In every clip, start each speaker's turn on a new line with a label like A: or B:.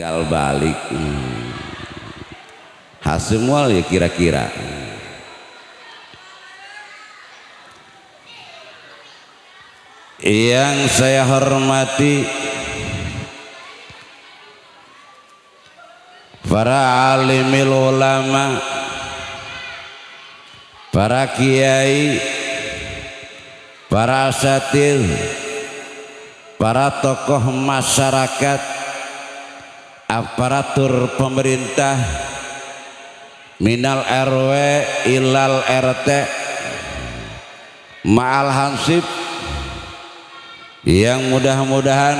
A: tinggal balik hmm. hasimwal ya kira-kira yang saya hormati para alimil ulama para kiai para asatir para tokoh masyarakat aparatur pemerintah minal RW ilal RT ma'al hansip yang mudah-mudahan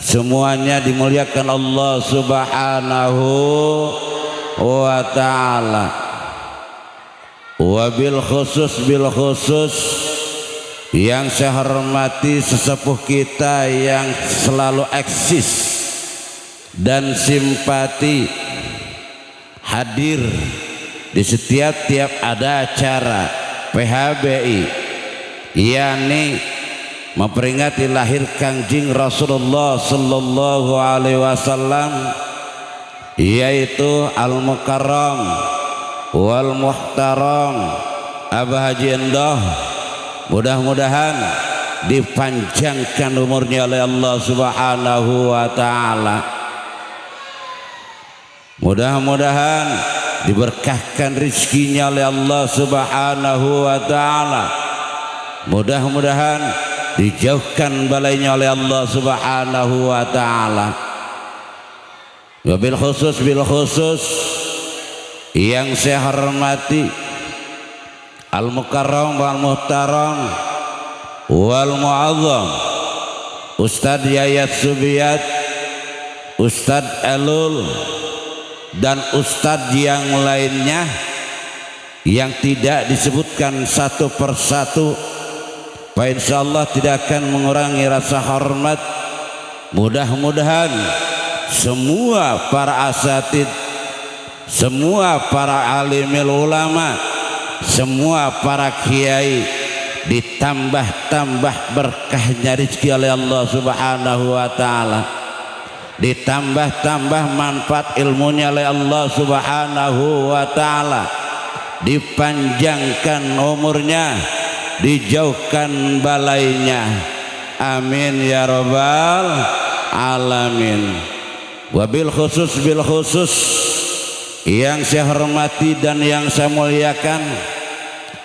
A: semuanya dimuliakan Allah subhanahu wa ta'ala. Wabil khusus bil khusus yang saya hormati sesepuh kita yang selalu eksis dan simpati hadir di setiap tiap ada acara PHBI yakni memperingati lahir Kangjeng Rasulullah sallallahu alaihi wasallam yaitu Al Mukarram wal Muhtaram Abah Haji Endoh mudah-mudahan dipanjangkan umurnya oleh Allah Subhanahu wa taala mudah-mudahan diberkahkan rizkinya oleh Allah Subhanahu wa taala. Mudah-mudahan dijauhkan balainya oleh Allah subhanahu wa ta'ala. Wabil khusus bil khusus yang saya hormati al mukarram wal muhtaram wal muazzam Ustad Yayat Subiyat Ustad Elul dan Ustad yang lainnya yang tidak disebutkan satu persatu insya Allah tidak akan mengurangi rasa hormat. Mudah-mudahan semua para asatid semua para alimil ulama semua para kiai ditambah-tambah berkahnya rezeki oleh Allah subhanahu wa ta'ala ditambah-tambah manfaat ilmunya oleh Allah subhanahu wa ta'ala. Dipanjangkan umurnya dijauhkan balainya. Amin ya robbal alamin. Wabil khusus bil khusus yang saya hormati dan yang saya muliakan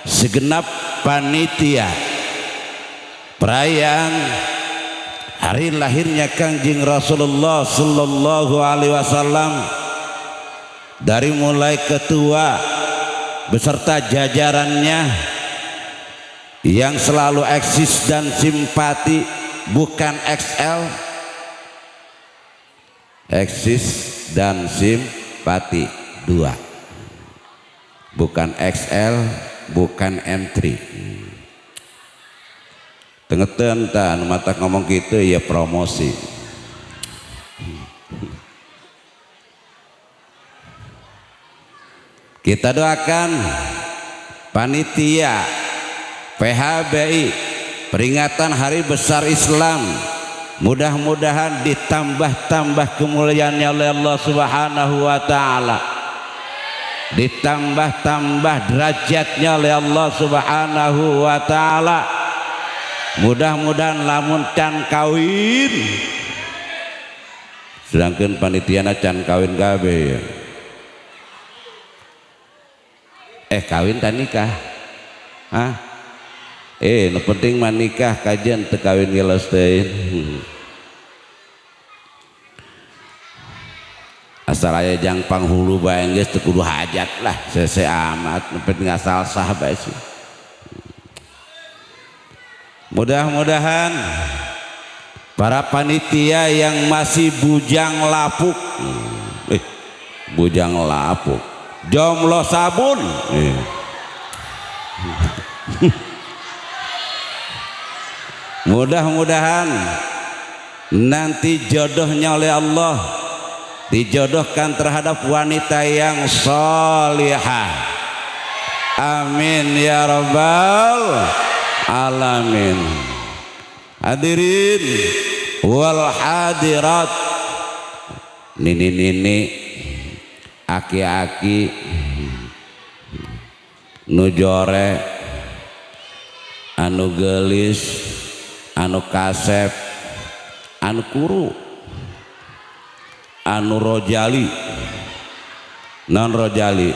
A: segenap panitia. Perayaan hari lahirnya Kangjeng Rasulullah sallallahu alaihi wasallam. Dari mulai ketua beserta jajarannya yang selalu eksis dan simpati bukan XL eksis dan simpati dua. Bukan XL bukan M3 tengetan tan. Mata ngomong gitu ya promosi. Kita doakan panitia PHBI peringatan hari besar Islam. Mudah-mudahan ditambah-tambah kemuliaannya oleh Allah subhanahu wa ta'ala. Ditambah-tambah derajatnya oleh Allah subhanahu wa ta'ala mudah-mudahan lamun can kawin. Sedangkan panitiana can kawin kabe ya eh kawin tak nikah? Hah? eh no penting manikah kajian tekawin ngelestein hmm. asal aya jang panghulu bae geus teu hajat lah. Sese amat penting asal sah bae sih mudah-mudahan para panitia yang masih bujang lapuk. Eh bujang lapuk. Jomblo sabun. Eh. mudah-mudahan nanti jodohnya oleh Allah dijodohkan terhadap wanita yang solihah. Amin ya rabbal alamin. Hadirin wal hadirat. Nini nini aki-aki nujore anu gelis anu kasep anu kuru anu rojali. Non rojali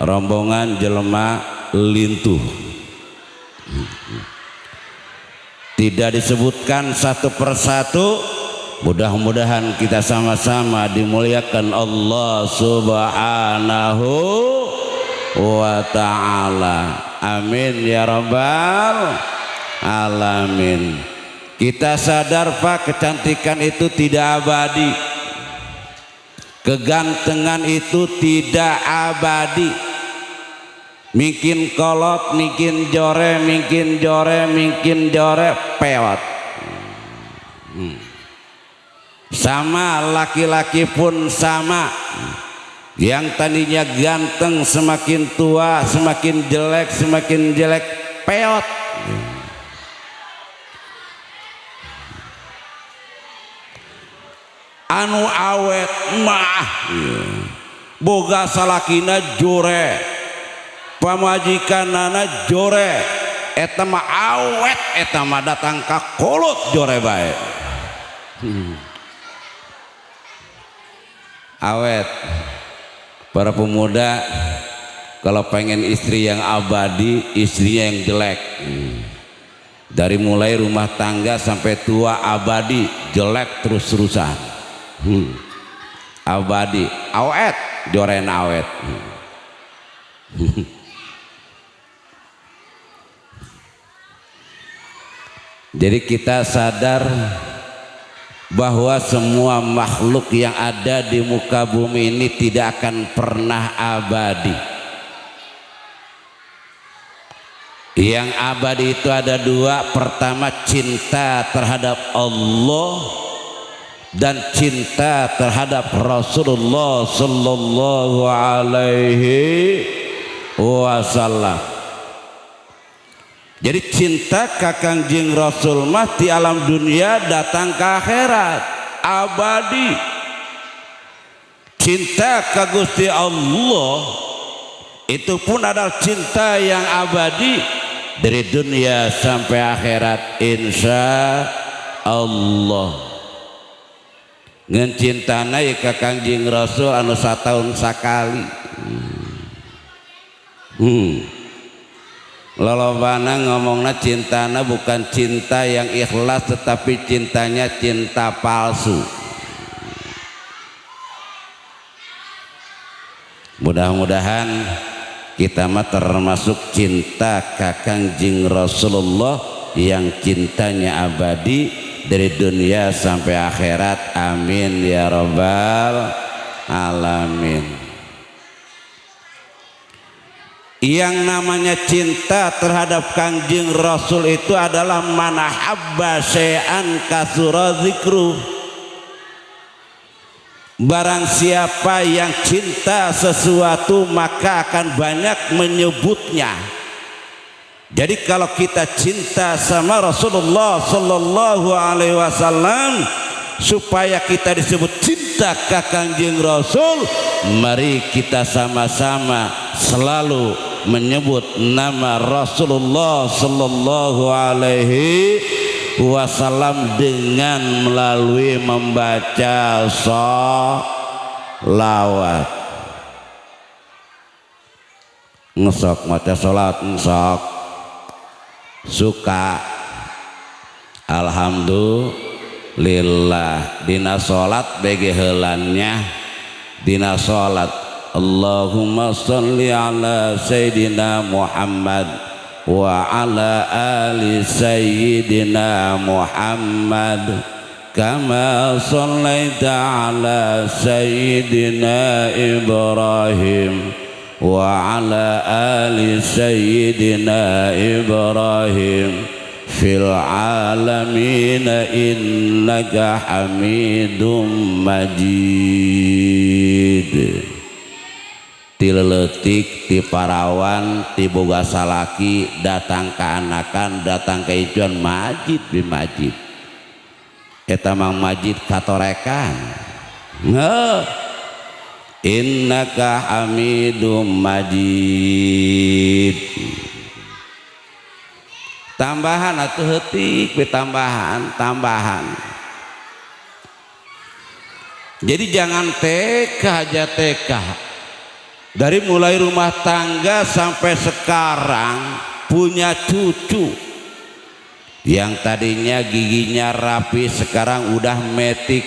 A: rombongan jelema lintuh. Tidak disebutkan satu persatu. Mudah-mudahan kita sama-sama dimuliakan Allah subhanahu wa ta'ala. Amin ya rabbal alamin. Kita sadar pak kecantikan itu tidak abadi. Kegantengan itu tidak abadi mungkin kolot mungkin jore mungkin jore mungkin jore pewat. Hmm. sama laki-laki pun sama. Yang tadinya ganteng semakin tua semakin jelek semakin jelek peot anu awet mah. Boga salakina jore pamajikan nana jore eta mah awet eta mah datang ka kolot jore bae hmm. awet para pemuda kalau pengen istri yang abadi istrinya yang jelek dari mulai rumah tangga sampai tua abadi jelek terus-terusan hmm. abadi awet joren awet hmm. jadi kita sadar bahwa semua makhluk yang ada di muka bumi ini tidak akan pernah abadi yang abadi itu ada dua pertama cinta terhadap Allah dan cinta terhadap Rasulullah sallallahu alaihi wasallam. Jadi cinta kakang jing Rasul mah di alam dunia datang ke akhirat. Abadi. Cinta ke Gusti Allah itu pun adalah cinta yang abadi. Dari dunia sampai akhirat insya Allah. Ngencintana ya ke kangjing rasul anu satahun sakali hmm. Lolobana ngomongna cintana bukan cinta yang ikhlas tetapi cintanya cinta palsu. Mudah-mudahan kita mah termasuk cinta kakang jing Rasulullah yang cintanya abadi dari dunia sampai akhirat. Amin ya robbal alamin yang namanya cinta terhadap kanjeng rasul itu adalah manahabba syai'an kasura zikru barang siapa yang cinta sesuatu maka akan banyak menyebutnya. Jadi kalau kita cinta sama Rasulullah Sallallahu Alaihi Wasallam supaya kita disebut cinta kakangjeng Rasul, mari kita sama-sama selalu menyebut nama Rasulullah Sallallahu Alaihi Wasallam dengan melalui membaca salawat. Ngesok maca salat ngesok. Suka. Alhamdulillah. Dina salat bege helannya. Dina salat اللهم صل على سيدنا محمد وعلى آل سيدنا محمد. كما صليت على سيدنا إبراهيم وعلى آل سيدنا إبراهيم. في العالمين إنك حميد مجيد. Tileletik ti parawan ti boga datang ke anakan datang ke ijuan majid bi majid. Eta mang majid katorekan. Innaka hamidum majid. Tambahan atau hetik tambahan tambahan. Jadi jangan TK aja TK dari mulai rumah tangga sampai sekarang punya cucu. Yang tadinya giginya rapi sekarang udah metik.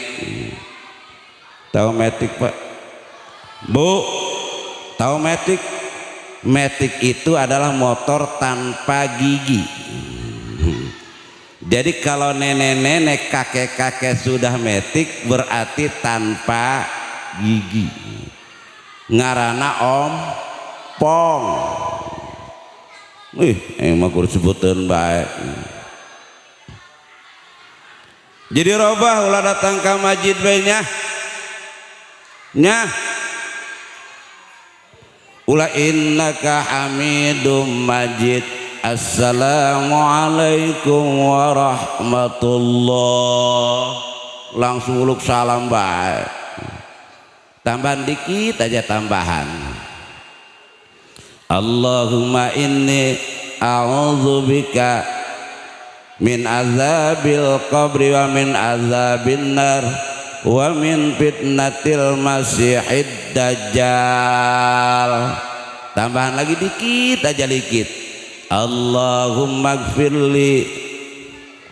A: Tahu metik pak? Bu tahu metik? Metik itu adalah motor tanpa gigi. Jadi kalau nenek-nenek kakek-kakek sudah metik berarti tanpa gigi ngarana om pong Wih, emang kurus sebutan baik. Jadi robah ulah datang ke masjid baiknya. Nya. Ulah innaka hamidum majid. Assalamualaikum warahmatullah. Langsung uluk salam baik tambahan dikit aja tambahan. Allahumma inni a'udzubika min azabil qabri wa min azabin nar wa min fitnatil masihid dajjal. Tambahan lagi dikit aja dikit. Allahumma gfirli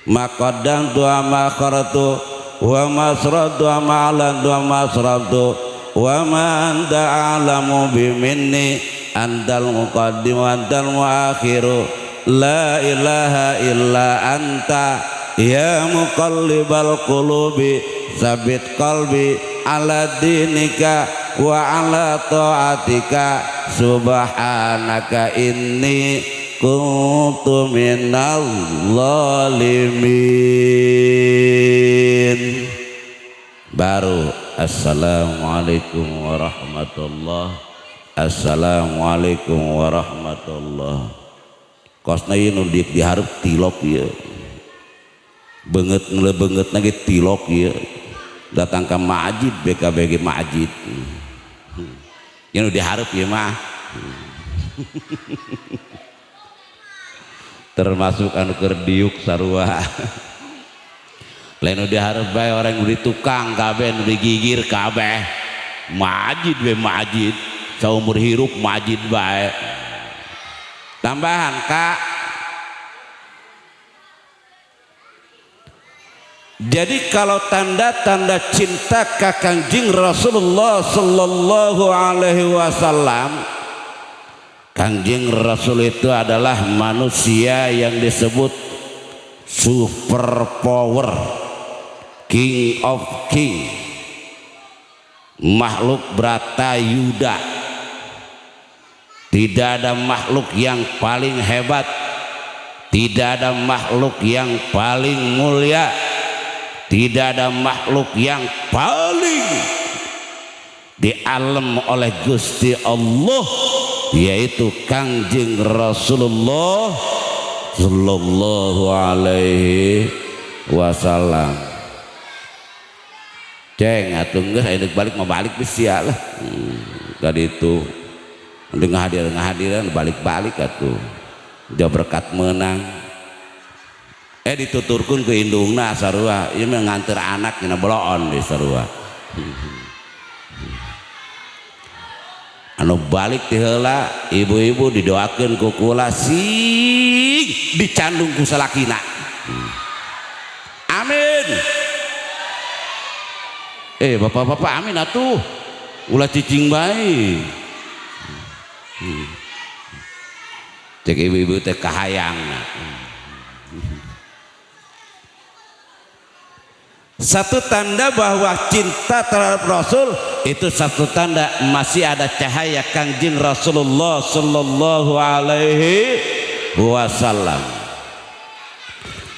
A: ma qaddamtu wa ma kharatu wa ma asratu wa ma alantu wa ma asratu wa ma anta a'lamu biminni antal muqaddim wa antal muakhiru. La ilaha illa anta. Ya muqallibal qulubi sabit qalbi ala dinika wa ala taatika. Subhanaka inni kuntu minal zalimin. Baru Assalamualaikum warahmatullah. Assalamualaikum warahmatullah. Kosna ieu nu diharap tilok ieu. Beungeut beungeut lagi tilok ieu. Datang ke majid BKBG majid ieu nu diharap ieu mah. Termasuk anu keur diuk sarua lain udah harus baik orang udah tukang kabeh udah gigir kabeh. Majid be majid. Seumur hirup majid baik tambahan kak. Jadi kalau tanda-tanda cinta kakangjing Rasulullah sallallahu alaihi wasallam Kangjing Rasul itu adalah manusia yang disebut super power King of King. Makhluk berata Yuda. Tidak ada makhluk yang paling hebat. Tidak ada makhluk yang paling mulia. Tidak ada makhluk yang paling di alam oleh Gusti Allah yaitu Kangjeng Rasulullah Sallallahu alaihi wasallam ceng atuh geus aya balik mau balik geus sia lah. Hmm, tadi itu. Dengan hadir hadiran balik-balik atuh. Dia berkat menang. Eh dituturkan ke indungna sarua. Ieu mah nganter anak dina boloon di sarua. Anu balik ti heula ibu-ibu didoakeun ku kula sing dicandung ku salakina hmm. amin eh bapak-bapak amin atuh. Ulah cicing hmm. cek ibu-ibu teh kahayang. Satu tanda bahwa cinta terhadap Rasul itu satu tanda masih ada cahaya kangjeng Rasulullah Sallallahu Alaihi Wasallam.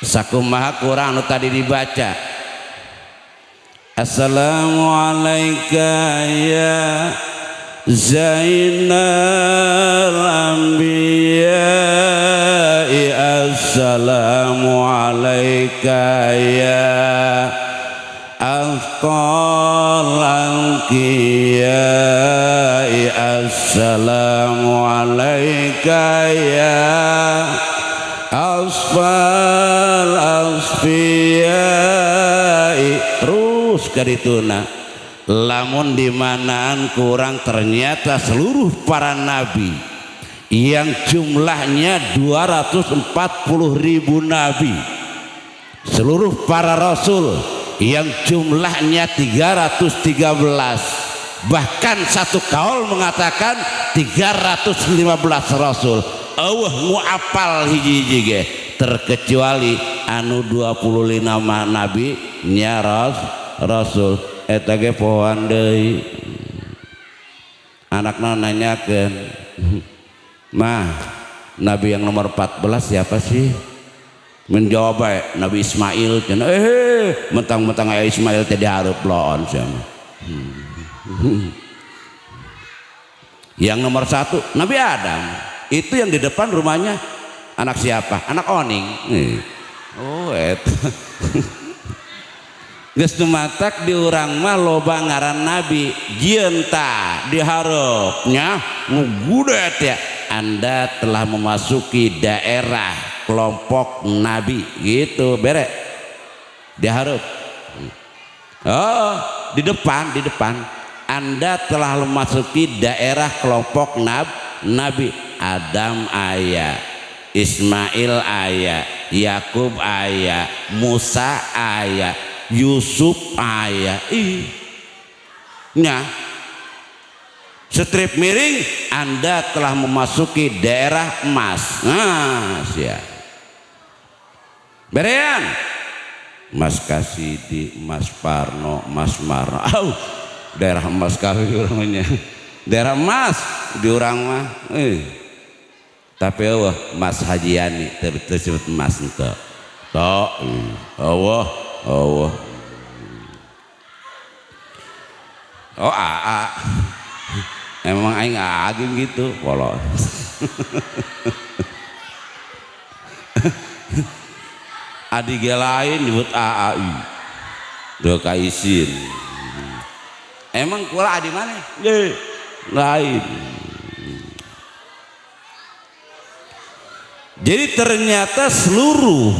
A: Sakumaha kurang tadi dibaca Assalamualaikum ya Zainal Anbiya Assalamualaikum ya Afqal anqiyai assalamu alaika ya asfal asfiyai terus kadituna lamun dimanaan kurang ternyata seluruh para nabi yang jumlahnya 240 ribu nabi. Seluruh para rasul yang jumlahnya 313 bahkan satu kaul mengatakan 315 rasul. Allah muapal hiji-hiji terkecuali anu 25 nabi nya ras, rasul eta ge pohoan deui. Anakna nanyakeun mah nabi yang nomor 14 siapa sih? Menjawab Nabi Ismail cenah. Eh mentang-mentang aya Ismail teh dihareup loon sama yang nomor satu Nabi Adam. Itu yang di depan rumahnya anak siapa? Anak oning. Oh itu geus matak di urang mah loba ngaran nabi. Jienta diharapnya ngugudet ya. Anda telah memasuki daerah kelompok nabi. Gitu bere. Diharap. Oh di depan di depan. Anda telah memasuki daerah kelompok nab, nabi. Adam ayah Ismail ayah Yakub ayah Musa ayah Yusuf ayah ih nya. Strip miring Anda telah memasuki daerah emas. Nah ya. Berean. Mas Kasidi Mas Parno Mas Marno. Oh, daerah emas kali orangnya. Daerah emas di orang mah eh. Tapi Allah Mas Hajiani tersebut Mas itu tok Allah Allah. Oh aa emang aing agim gitu polos adik lain nyebut AAI do kaisin emang kula adi mana? Lain. Jadi ternyata seluruh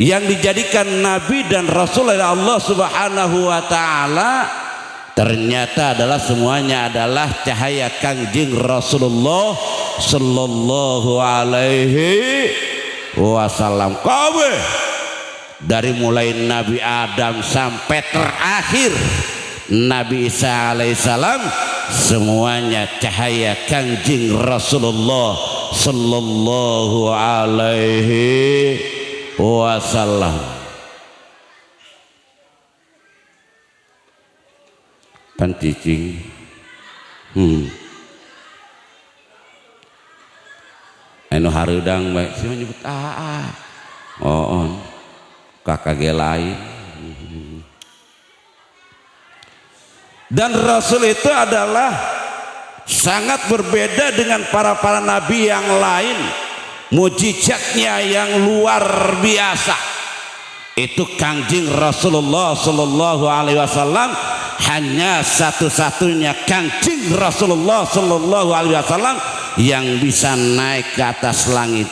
A: yang dijadikan nabi dan rasul oleh Allah Subhanahu wa taala ternyata adalah semuanya adalah cahaya Kangjeng Rasulullah sallallahu alaihi wasallam. Kabe dari mulai Nabi Adam sampai terakhir Nabi Isa alaihissalam semuanya cahaya Kangjeng Rasulullah sallallahu alaihi wasallam cicing. Hmm. Anu harudang baik sih menyebut ah, ah. oh on kakak lain. Dan Rasul itu adalah sangat berbeda dengan para-para nabi yang lain mujizatnya yang luar biasa. Itu kangjeng Rasulullah Sallallahu Alaihi Wasallam hanya satu-satunya kangjeng Rasulullah Sallallahu Alaihi Wasallam yang bisa naik ke atas langit.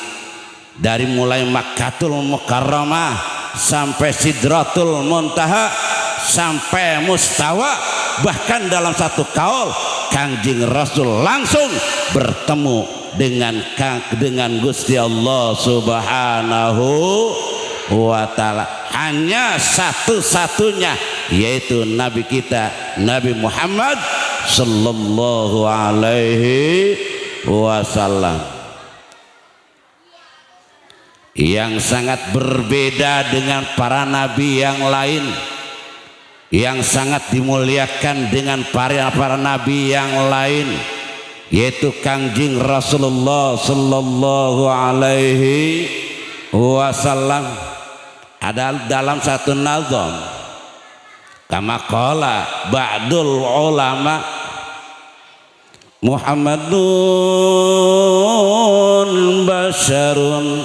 A: Dari mulai Makkatul Mukarramah sampai Sidratul Muntaha sampai Mustawa bahkan dalam satu kaul Kangjeng Rasul langsung bertemu dengan dengan Gusti Allah Subhanahu wa taala. Hanya satu-satunya yaitu nabi kita Nabi Muhammad sallallahu alaihi wasallam. Yang sangat berbeda dengan para nabi yang lain yang sangat dimuliakan dengan para para nabi yang lain yaitu Kangjeng Rasulullah sallallahu alaihi wasallam. Ada dalam satu nazam. Kama qala ba'dul ulama Muhammadun basyarun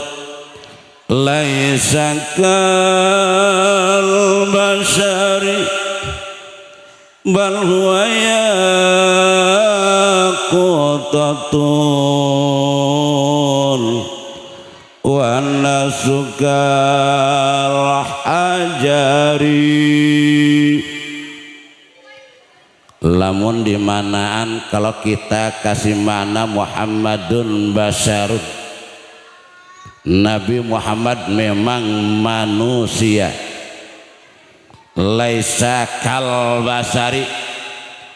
A: laisa kal bashari bal huwa yaqutatun wa nasukal ajari. Lamun dimanaan kalau kita kasih mana Muhammadun Basarun Nabi Muhammad memang manusia. Laisa kal basari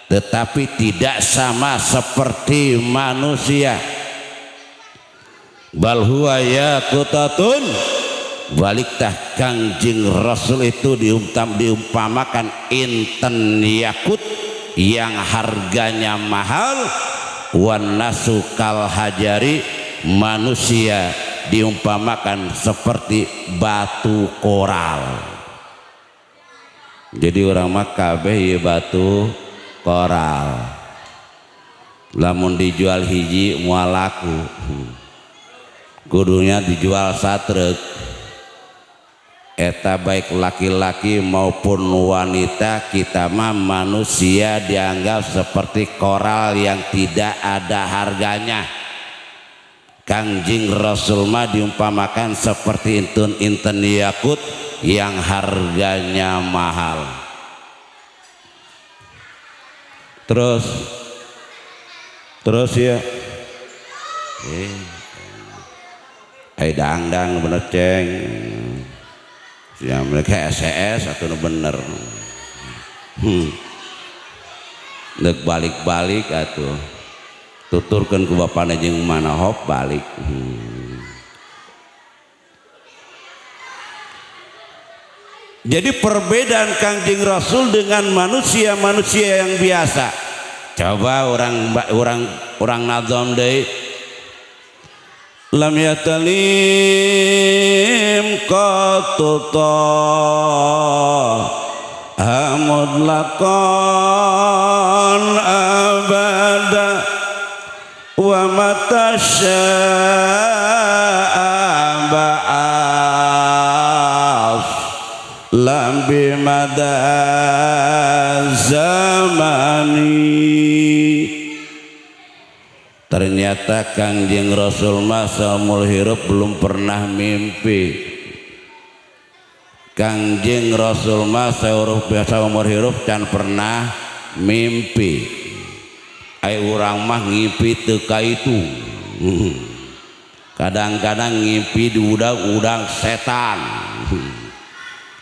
A: tetapi tidak sama seperti manusia. Bal huwa yaqutatun baliktah kangjing rasul itu diumtam diumpamakan inten yakut yang harganya mahal. Wan nasu kal hajari manusia diumpamakan seperti batu koral. Jadi orang makabeh ya batu koral lamun dijual hiji mualaku kudunya dijual satrek. Eta baik laki-laki maupun wanita kita mah manusia dianggap seperti koral yang tidak ada harganya. Kangjing Rasul mah diumpamakan seperti intun inten yakut yang harganya mahal terus. Terus ya eh, eh dang-dang bener ceng. Ya mereka SES atau bener. Hmm. Nek balik-balik atau tuturkan ke bapak mana hop balik. Hmm. Jadi perbedaan kangjeng Rasul dengan manusia-manusia yang biasa. Coba orang orang orang nazam deh. Lam yatalim qatuta lakon abada wa mata bimada zamani. Ternyata Kangjeng Rasul masa hirup belum pernah mimpi. Kangjeng Rasul masa biasa umur dan pernah mimpi. Ay orang mah ngimpi teka itu. Kadang-kadang ngimpi di udang-udang setan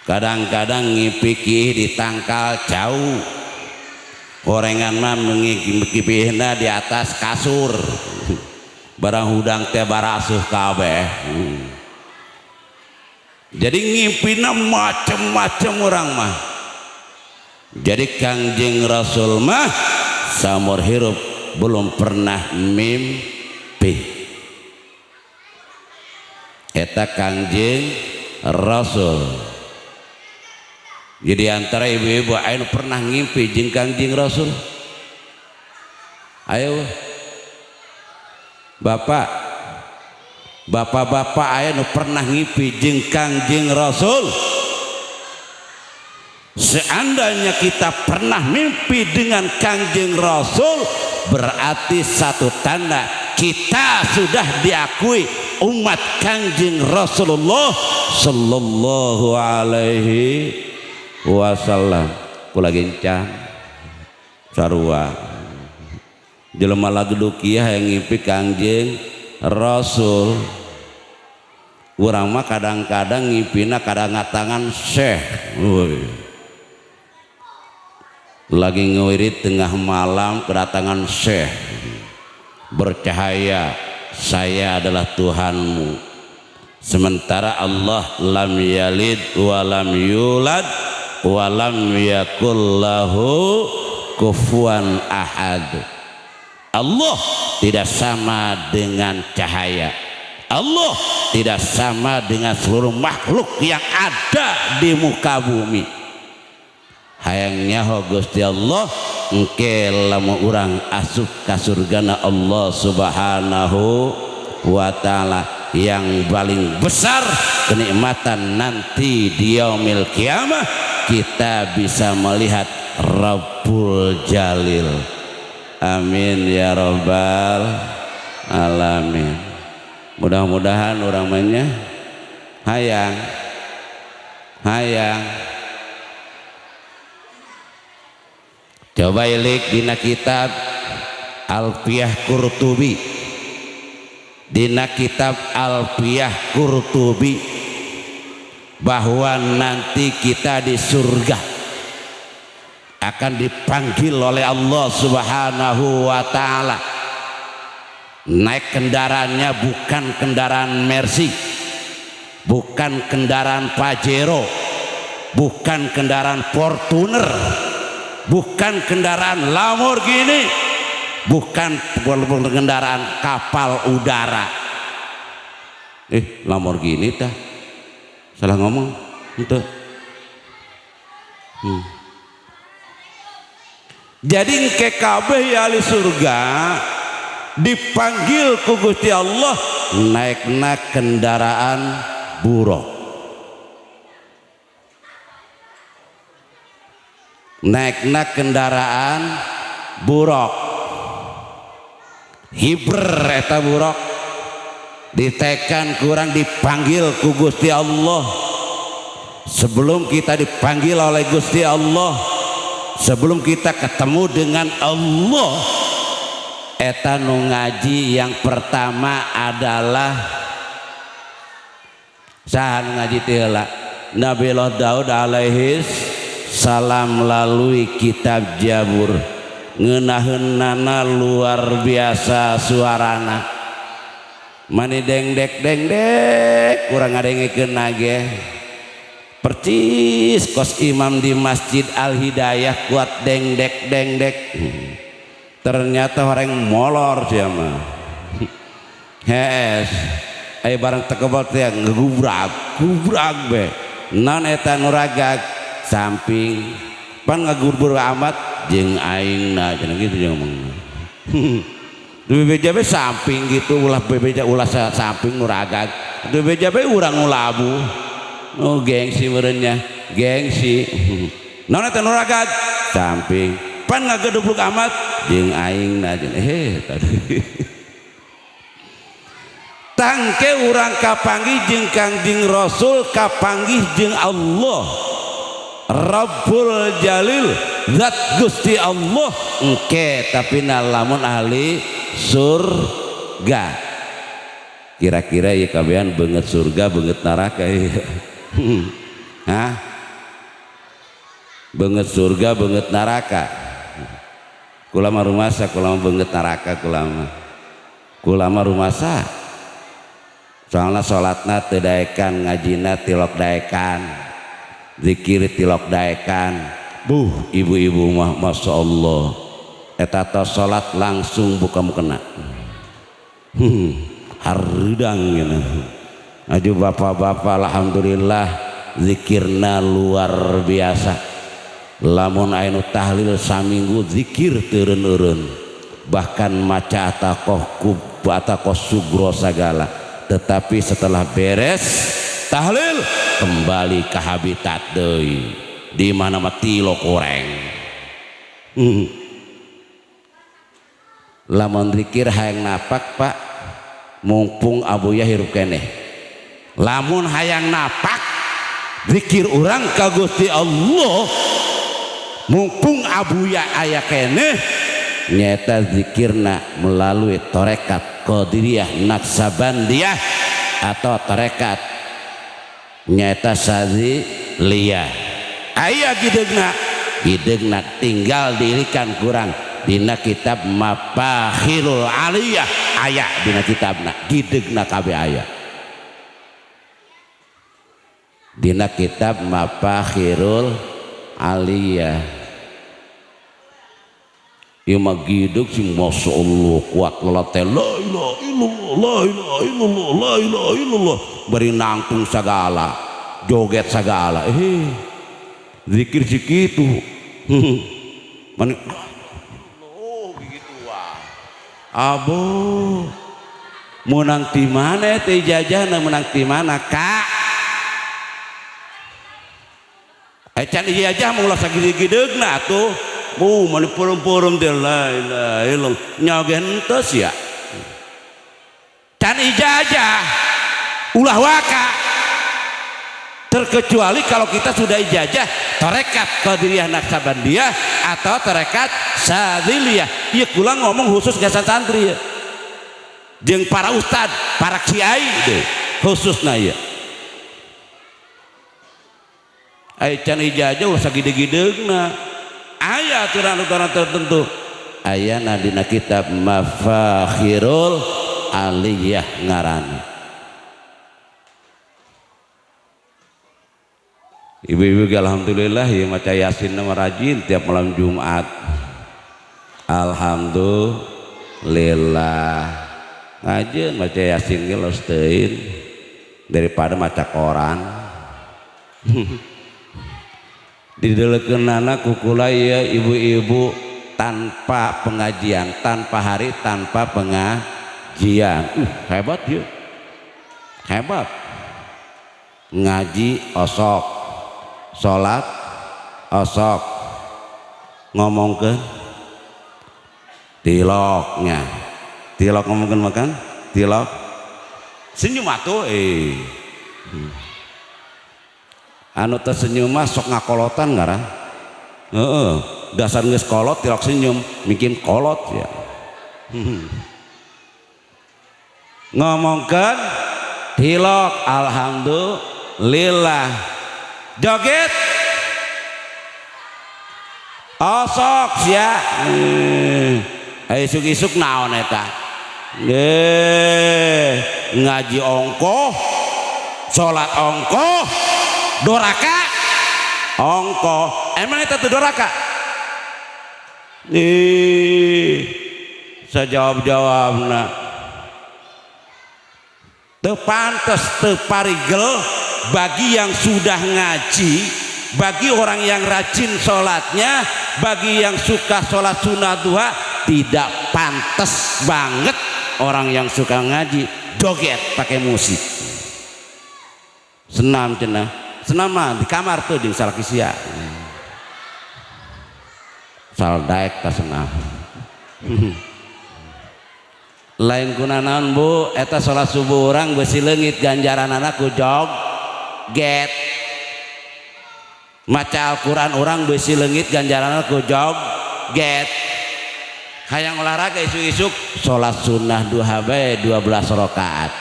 A: kadang-kadang ngimpi kih ditangkal jauh. Gorengan mah mengikipihna di atas kasur. Barang hudang teh barasuh kabeh. Jadi ngimpina macem-macem orang mah. Jadi kangjeng rasul mah samur hirup belum pernah mimpi eta kangjeng rasul jadi antara ibu-ibu ayo pernah ngimpi jeng kangjeng rasul. Ayo. Bapak. Bapak-bapak ayo pernah ngimpi jeng kangjeng rasul. Seandainya kita pernah mimpi dengan kangjeng rasul berarti satu tanda kita sudah diakui umat kangjeng rasulullah sallallahu alaihi wasallam kula gencang sarua. Jelema lagu dukiah yang ngimpi kangjeng rasul. Urang mah kadang-kadang ngipina kadang ngatangan syekh. Woy. lagi ngewirit tengah malam kedatangan syekh. Bercahaya saya adalah Tuhanmu. Sementara Allah lam yalid wa lam yulad walam yakullahu kufuan ahad. Allah tidak sama dengan cahaya. Allah tidak sama dengan seluruh makhluk yang ada di muka bumi. Hayangnya ho Gusti Allah engke lamu orang asup ka surgana Allah subhanahu wa ta'ala yang paling besar kenikmatan nanti di yaumil kiamah kita bisa melihat Rabbul Jalil. Amin ya robbal alamin. Mudah-mudahan orang mainnya. Hayang. Hayang. Coba ilik dina kitab Alfiyah Qurtubi. Dina kitab Alfiyah Qurtubi bahwa nanti kita di surga akan dipanggil oleh Allah Subhanahu wa taala. Naik kendaraannya bukan kendaraan Mercy bukan kendaraan Pajero bukan kendaraan Fortuner bukan kendaraan Lamborghini bukan kendaraan kapal udara. Eh Lamborghini dah salah ngomong. Itu hmm. jadi ke kabeh ya surga dipanggil ku Gusti Allah naikna kendaraan buruk. Naikna kendaraan buruk. Hiber eta buruk ditekan kurang dipanggil ku Gusti Allah. Sebelum kita dipanggil oleh Gusti Allah sebelum kita ketemu dengan Allah eta nu ngaji yang pertama adalah sahan ngaji tila Nabi Daud alaihi salam melalui kitab Jabur. Ngenaheunana luar biasa suarana mani dengdek dengdek kurang ngadengeken nage percis kos imam di masjid al-hidayah kuat dengdek dengdek. Ternyata orang molor siapa hees ayo barang tekebal tiang gubrak gubrak be. Non eta nuragak samping. Pan ngegubur amat jeng aing nah jangan gitu jangan bebeja be samping gitu ulah bebeja ulah samping nuragak bebeja be urang ulabu. Oh gengsi merenya gengsi. Non eta nuragak samping. Pan ngagedubluk amat jeung aing na eh tadi. Tangke urang kapanggih jeung Kangjeng Rasul kapanggih jeung Allah. Rabbul Jalil zat Gusti Allah. Engke tapi lamun ahli surga. Kira-kira ya kabehan banget surga banget neraka ya. Hah? banget surga banget neraka. Kulama rumasa kulama banget neraka kulama. Kulama rumasa. Soalnya sholatna tedaekan ngajina tilok daekan zikir tilok daekan. Buh ibu-ibu mah masya Allah etata sholat langsung buka mukena hmm, haridang gitu aju bapak-bapak alhamdulillah zikirna luar biasa. Lamun ainu tahlil saminggu zikir turun-urun bahkan maca atakoh kub atakoh sugro segala. Tetapi setelah beres tahlil kembali ke habitat deui. Di mana mati lo koreng hmm. lamun zikir hayang napak Pak mumpung abuya hirup keneh. Lamun hayang napak zikir orang ka Gusti Allah mumpung abuya aya keneh nyata zikirna melalui torekat Qadiriyah Naksabandiyah atau torekat nyata sazi liyah ayah gidegna gidegna tinggal dirikan kurang. Dina kitab mapahirul aliyah. Ayah dina kitabna. Gidegna kabe ayah. Dina kitab mapahirul aliyah. Ieu mah gideg sing masya Allah kuat lelate la ilaha illallah la ilaha illallah la ilaha illallah. Bari nangtung segala joget segala eh zikir segitu. Mana Abu menang ti mana teh jajana menang ti mana kak eh, can iya aja mau lasa gede-gede na tuh mau mana purum-purum dia lain ya. Can ijajah ulah waka. Terkecuali kalau kita sudah ijazah tarekat qadiriyah naksabandiyah atau tarekat sadiliyah iya kula ngomong khusus gasan santri ya. Jeung para ustad para kiai deh. Khususnya ya Ay can ijazah ulah sagede-gedegna aya aturan-aturan tertentu. Aya dina kitab mafakhirul aliyah ngarana Ibu-ibu alhamdulillah ya maca yasin nama rajin tiap malam Jumat. Alhamdulillah. Ngajen maca yasin ge lostein daripada maca koran. Didelekeunana kukula ya ibu-ibu tanpa pengajian, tanpa hari, tanpa pengajian. Uh, hebat ya. Hebat. Ngaji osok salat osok ngomong ke tiloknya tilok ngomongkan makan? Tilok senyum atuh eh. Anu tersenyum mah sok ngakolotan ngaran. Heeh. Dasar geus kolot tilok senyum. Bikin kolot ya. Ngomongkan tilok alhamdulillah joget osok oh, ya isuk-isuk naon eta Nggih, ngaji ongkoh salat ongkoh doraka ongkoh emang itu tuh doraka nih sejawab jawab pantes tepantes teparigel bagi yang sudah ngaji bagi orang yang rajin sholatnya bagi yang suka sholat sunnah duha tidak pantas banget orang yang suka ngaji joget pakai musik. Senam cina. Senam di kamar tuh di salakisia saldaek tak senam. Lain kunanan bu. Eta sholat subuh orang besi lengit ganjaran anakku jog get. Maca Alquran orang besi legit ganjaran aku jog. Get. Hayang olahraga isu-isuk sholat sunnah duha bae 12 rakaat.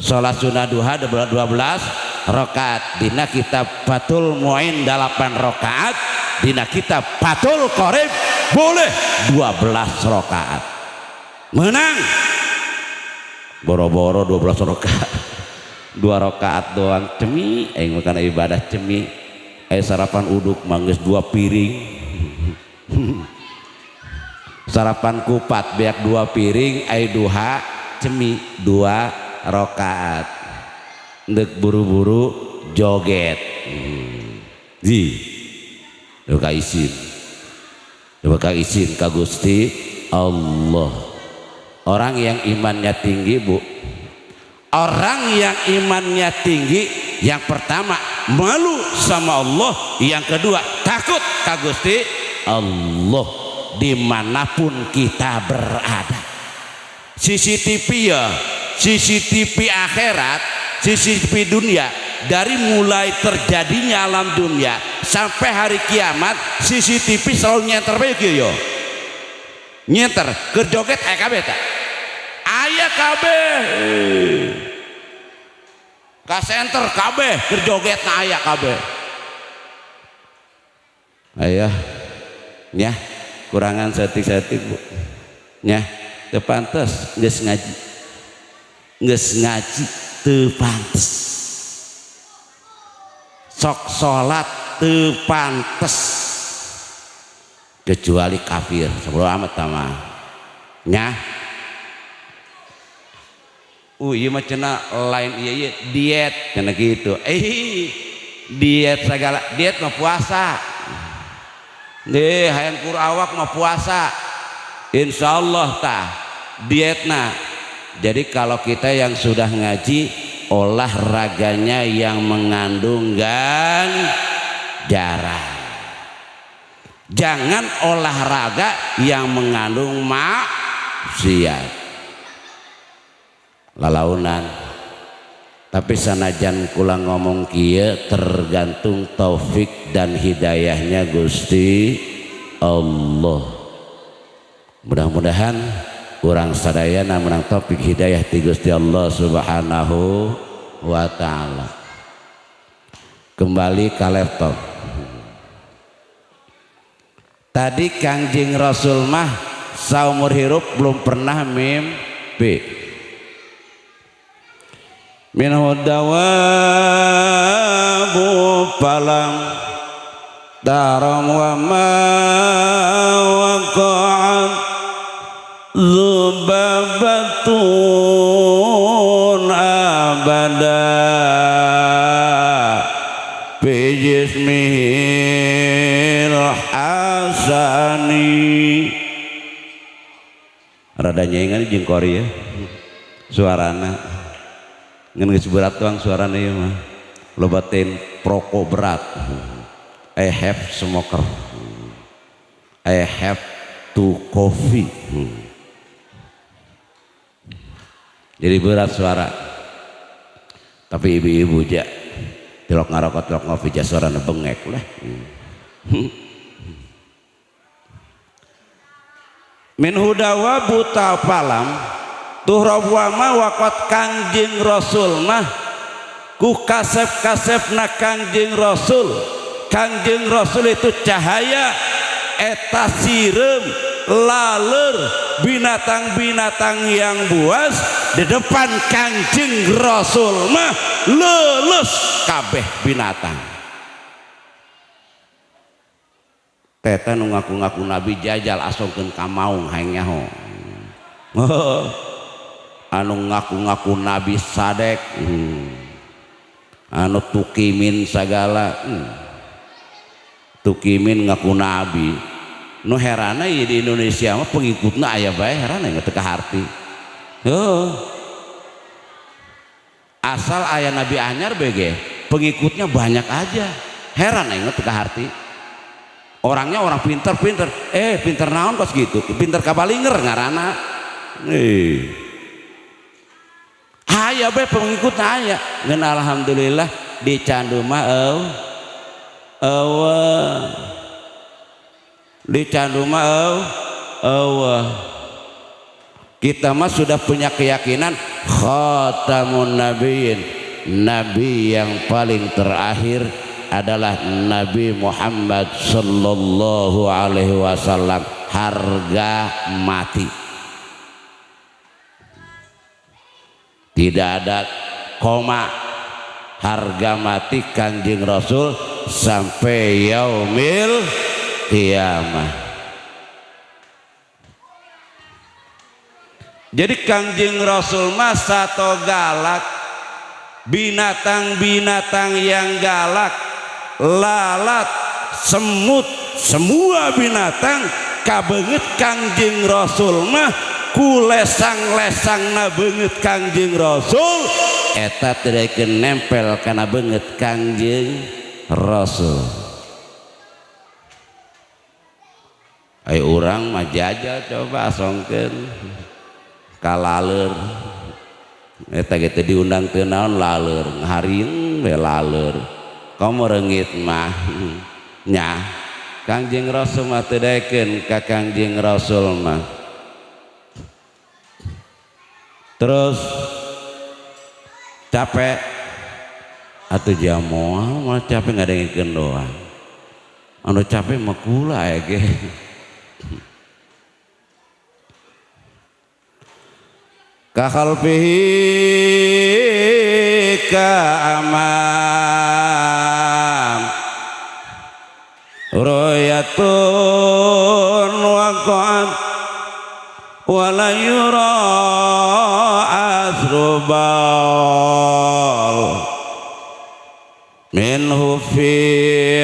A: Sholat sunnah duha 12 rakaat. Dina kitab Fatul Muin 8 rakaat. Dina kitab Fatul Qorib boleh 12 rakaat. Menang boro-boro 12 rakaat. Dua rakaat doang cemi. Aing makan ibadah cemi. Aing sarapan uduk mangges dua piring. Sarapan kupat biak dua piring. Aing duha cemi. Dua rakaat. Ndek buru-buru joget. Di Duka izin Duka izin ka Gusti Allah orang yang imannya tinggi bu. Orang yang imannya tinggi yang pertama malu sama Allah. Yang kedua takut kagusti Allah di mana pun kita berada. CCTV ya CCTV akhirat CCTV dunia dari mulai terjadinya alam dunia sampai hari kiamat CCTV selalu nyeter yo. Nyeter kerjoget eh kabeh ka center kabeh kerjoget na ayah kabeh ayah ya kurangan setik-setik bu. Ya tepantes nggak ngaji. Nggak ngaji tepantes sok sholat tepantes kecuali kafir sebelum amat tamah ya uh iya mah cina lain iya iya diet karena gitu. Eh diet segala diet mah puasa. Deh hayang kur awak mah puasa. Insya Allah tah diet nah jadi kalau kita yang sudah ngaji olahraganya yang mengandung ganjaran jangan olahraga yang mengandung maksiat lalaunan. Tapi sanajan kula ngomong kia tergantung taufik dan hidayahnya Gusti Allah. Mudah-mudahan kurang sadayana menang taufik hidayah ti Gusti Allah subhanahu wa ta'ala. Kembali ke laptop. Tadi kangjeng Rasul mah saumur hirup belum pernah mimpi min dawabu palam daram wa ma waqa'at zubabatun abada fi Sani rada nyengan jeung kori ya. Suarana ngan geus berat tuang suarana ieu mah. Lobatin proko berat. I have smoker. I have to coffee. Jadi berat suara. Tapi ibu-ibu aja tilok ngarokot tilok ngopi suarana bengek lah min hudawa buta palam tuhrab wama wakot kangjing rasul mah. Ku kasep-kasep na kangjing rasul. Kangjing rasul itu cahaya eta sirem laler binatang-binatang yang buas di depan kangjing rasul mah lulus kabeh binatang. Ngaku-ngaku nabi jajal asongkeun ka maung hayang nyaho anu ngaku-ngaku nabi sadek. Hmm. anu tukimin sagala hmm. tukimin ngaku nabi. Nu herana ya di Indonesia mah pengikutna aya bae herana nggak teka harti oh. asal ayah nabi anyar bege pengikutnya banyak aja. Heran nggak teka harti orangnya orang pinter-pinter. Eh pinter naon pas gitu? Pinter kabalinger ngarana. Eh aya be pengikut aya. Ngan alhamdulillah di candu mah eueuh. Eueuh. Di candu mah eueuh. Eueuh. Kita mah sudah punya keyakinan khatamun nabiyin nabi yang paling terakhir adalah Nabi Muhammad sallallahu alaihi wasallam. Harga mati tidak ada koma. Harga mati kanjeng Rasul sampai yaumil kiamah. Jadi kanjeng Rasul masa atau galak binatang-binatang yang galak lalat semut semua binatang kabenget kangjeng rasul mah ku lesang-lesang na banget kangjeng rasul. Eta tidak nempel karena banget kangjeng rasul. Ayo orang mah jajal coba asongkeun. Kalaleur eta gitu diundang laleur ngahariun we laleur kamu rengit mah. Nya Kangjeng Rasul mah tedaikeun ka Kangjeng Rasul mah terus capek. Atau jamu malah capek nggak ada doang. Anu capek mah kula ya ge. Kakhalfihi ka aman royatun waqa'at wala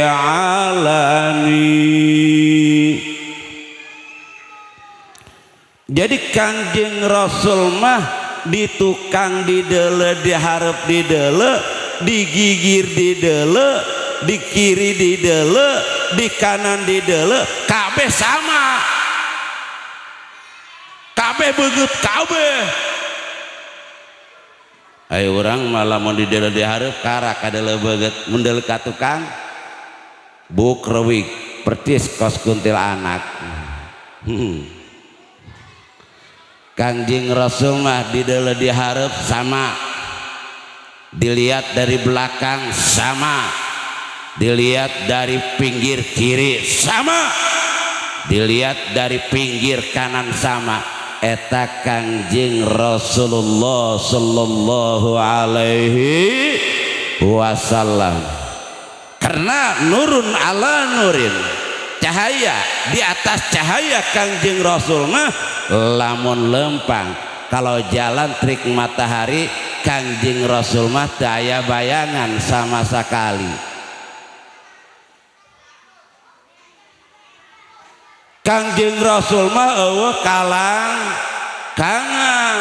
A: alani. Jadi kanjeng rasul mah di tukang didele diharap didele digigir didele di kiri didele di kanan didele kabeh sama. Kabeh begut kabeh ayo orang malah mau didele diharap karak adalah begut mendel ka tukang. Buk rewik pertis kos kuntil anak. Hmm. Kangjeng Rasul mah di dalam diharap sama. Dilihat dari belakang sama. Dilihat dari pinggir kiri sama. Dilihat dari pinggir kanan sama eta Kangjeng Rasulullah sallallahu alaihi wasallam. Karena nurun ala nurin cahaya di atas cahaya Kangjeng Rasul mah lamun lempang. Kalau jalan trik matahari kanjing Rasul mah daya bayangan sama sekali kanjing Rasul mah eueuh kalang kangen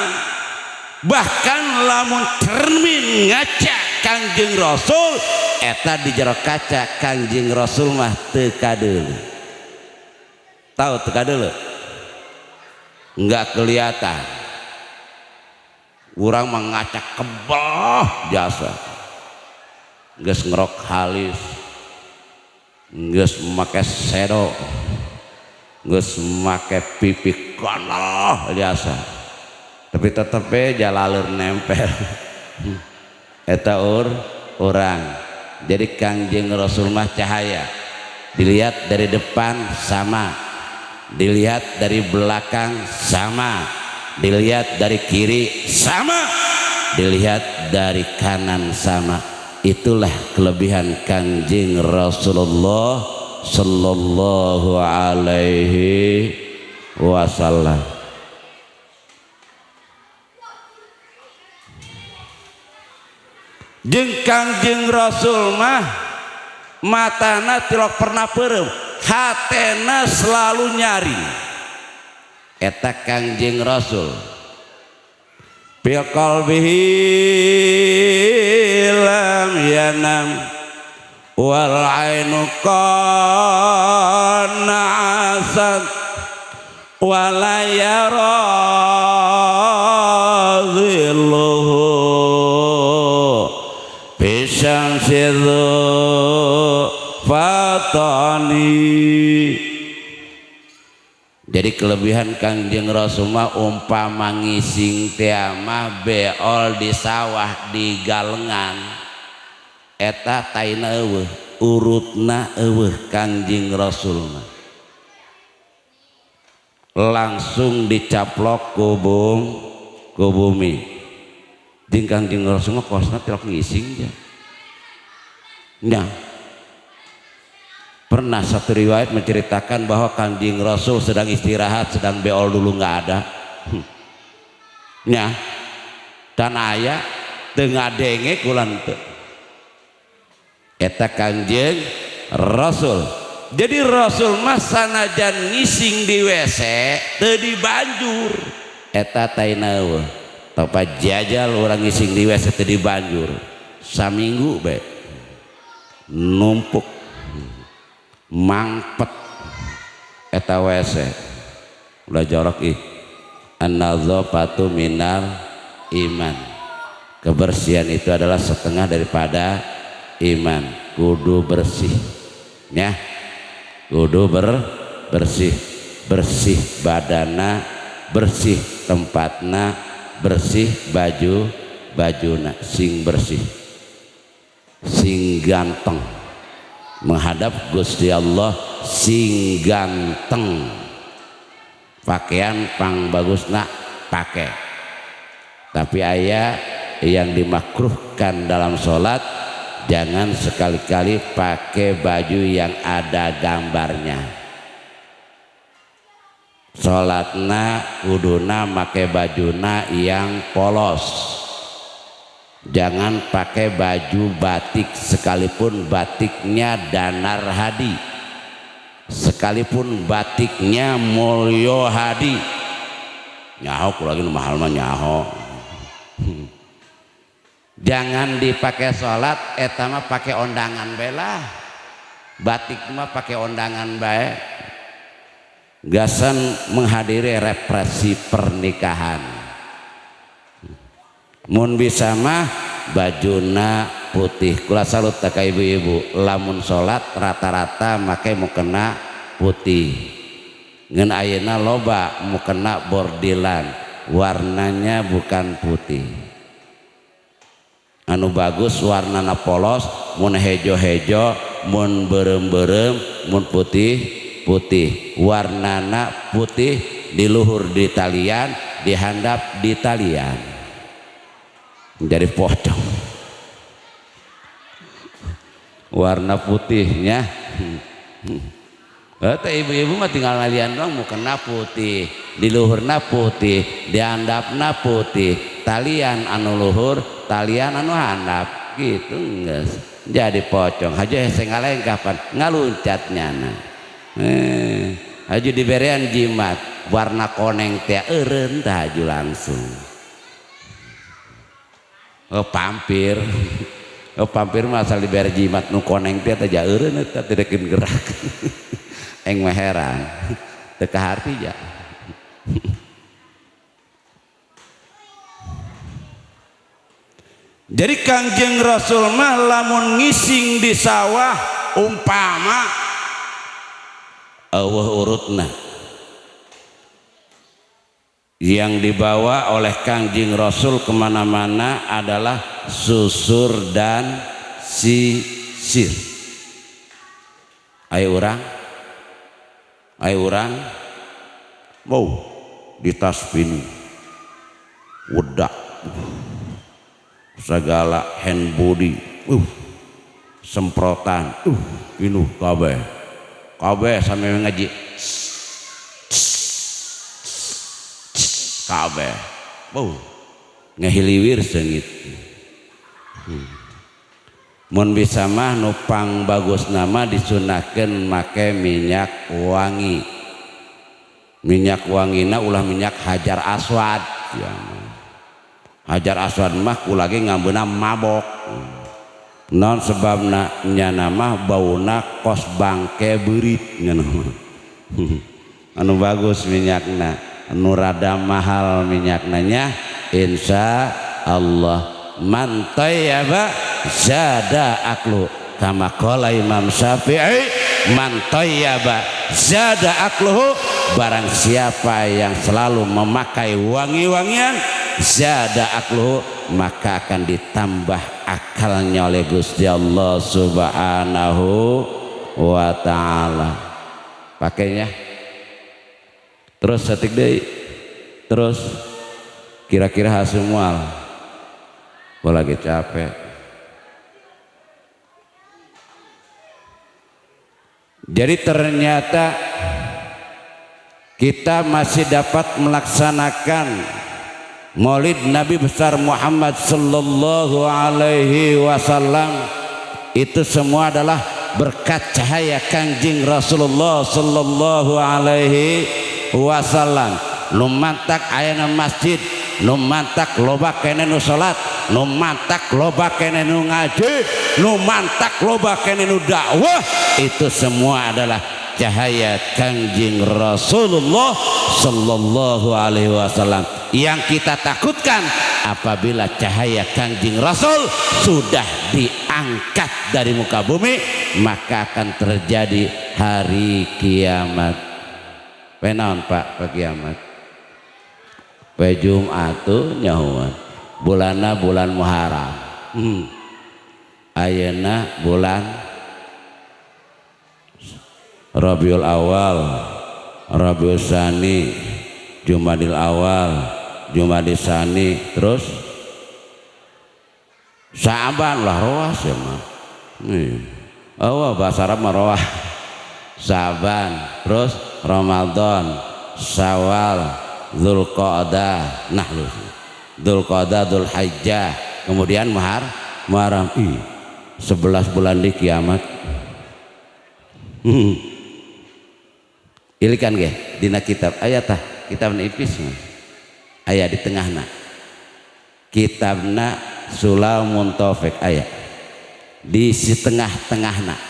A: bahkan lamun cermin ngaca kanjeng Rasul eta di jero kaca kanjeng Rasul mah teu kadeuleum tahu teu kadeuleum nggak kelihatan. Orang mengacak kebah jasa nggak ngerok halis. Nggak memakai sedo nggak memakai pipi kanah jasa tapi tetep jalalur nempel. Eta ur orang jadi kangjeng rasul mah cahaya. Dilihat dari depan sama. Dilihat dari belakang sama. Dilihat dari kiri sama. Dilihat dari kanan sama. Itulah kelebihan kanjeng Rasulullah sallallahu alaihi wasallam. Jeng kanjeng Rasul mah matana tilok pernah perem hatena selalu nyari. Eta kangjeng rasul. Bil qalbihi lam yanam wal ainu qana asad wala yara zilluhu bisyamsidhu fatani. Jadi kelebihan Kangjeng Rasulullah umpama ngising tiama beol di sawah di galengan eta taina eueuh urutna eueuh Kangjeng Rasulullah langsung dicaplok ku bum ku bumi. Jeung Kangjeng Rasulullah kosna tilok ngising ya Nah, pernah satu riwayat menceritakan bahwa kanjing rasul sedang istirahat sedang beol dulu nggak ada. Hmm. ya dan ayah tengah denge kulan eta kanjeng rasul. Jadi rasul mas sanajan ngising di WC tadi banjur. Eta tainawa tapa jajal orang ngising di WC tadi banjur. Saminggu be. Numpuk. Mangpet. Eta WC udah jorok ih. An-nadzafatu minal iman. Kebersihan itu adalah setengah daripada iman. Kudu bersih. Ya. Kudu ber bersih. Bersih badana bersih tempatna bersih baju bajuna. Sing bersih. Sing ganteng. Menghadap Gusti Allah sing ganteng. Pakaian pang bagus nak pakai tapi ayah yang dimakruhkan dalam sholat jangan sekali-kali pakai baju yang ada gambarnya. Sholatna kuduna make bajuna yang polos. Jangan pakai baju batik sekalipun batiknya danar hadi. Sekalipun batiknya mulyo hadi. Nyaho lagi mahal mah nyaho jangan dipakai sholat etama pakai ondangan bela batik mah pakai ondangan baik gasan menghadiri represi pernikahan. Mun bisa mah bajuna putih. Kula salut tak ibu-ibu lamun sholat rata-rata makai mau kena putih. Ngen ayana loba mau kena bordilan. Warnanya bukan putih anu bagus warnana polos mun hejo-hejo mun berem-berem mun putih putih warnana putih di luhur di talian dihandap di talian. Jadi pocong warna putihnya. Kata ibu-ibu mah tinggal ngalian doang mau kena putih di luhurna putih di handapna putih. Talian anu luhur talian anu handap gitu enggak jadi pocong. Aja saya kapan? Ngaluncatnya nah eh, aja diberian jimat. Warna koneng teh eren haju langsung. Oh pampir. Oh pampir masal diberi jimat nu koneng teh teh eta tidak gerak. Eng heran. Teka harti ya jadi kangjeng rasul mah lamun ngising di sawah umpama Allah urutna. Yang dibawa oleh kangjeng rasul ke mana-mana adalah susur dan sisir. Ayo orang ayo orang mau di tas ini wedak segala hand body uh, semprotan uh, ini kabeh. Kabeh sampai ngaji. Kabeh. Wow ngehiliwir sengit. Hmm. mun bisa mah nupang bagus nama disunahkan make minyak wangi. Minyak wangina ulah minyak hajar aswad. Ya. Hajar aswad mah kulagi ngambuna mabok. Non sebabna nyana mah bauna kos bangke berit nama anu bagus minyakna anu rada mahal minyaknanya insya Allah. Man tayyaba zada aklu. Kama qala Imam Syafi'i man tayyaba zada akluhu. Barang siapa yang selalu memakai wangi-wangian zada akluhu maka akan ditambah akalnya oleh Gusti Allah Subhanahu wa taala. Pakainya. Terus setik deh. Terus kira-kira hasil mual lagi capek. Jadi ternyata kita masih dapat melaksanakan Maulid Nabi besar Muhammad sallallahu alaihi wasallam. Itu semua adalah berkat cahaya Kangjeng Rasulullah sallallahu alaihi wasallam. Lumantak ayana masjid nu mantak loba kene nu salat nu mantak loba kene nu ngaji nu mantak loba kene nu dakwah. Itu semua adalah cahaya kanjeng Rasulullah sallallahu alaihi wasallam yang kita takutkan apabila cahaya kanjeng Rasul sudah diangkat dari muka bumi maka akan terjadi hari kiamat penaon pak pak kiamat Poe Jumat nyahuan. Bulana bulan Muharram. Hmm. Ayeuna bulan Rabiul Awal, Rabiul Sani, Jumadil Awal, Jumadil Sani, terus Sa'ban lah roas ya mah. Hmm. Oh, bahasa Arab roas. Saban, terus Ramadan, Syawal, Zulqa'dah nah lu Zulqa'dah kemudian Mahar Muharram ih 11 bulan di kiamat hmm. ilikan ge dina kitab ayat kitab nipis ayat di tengahna kitabna sulamun taufik ayat. Di si tengah-tengah nak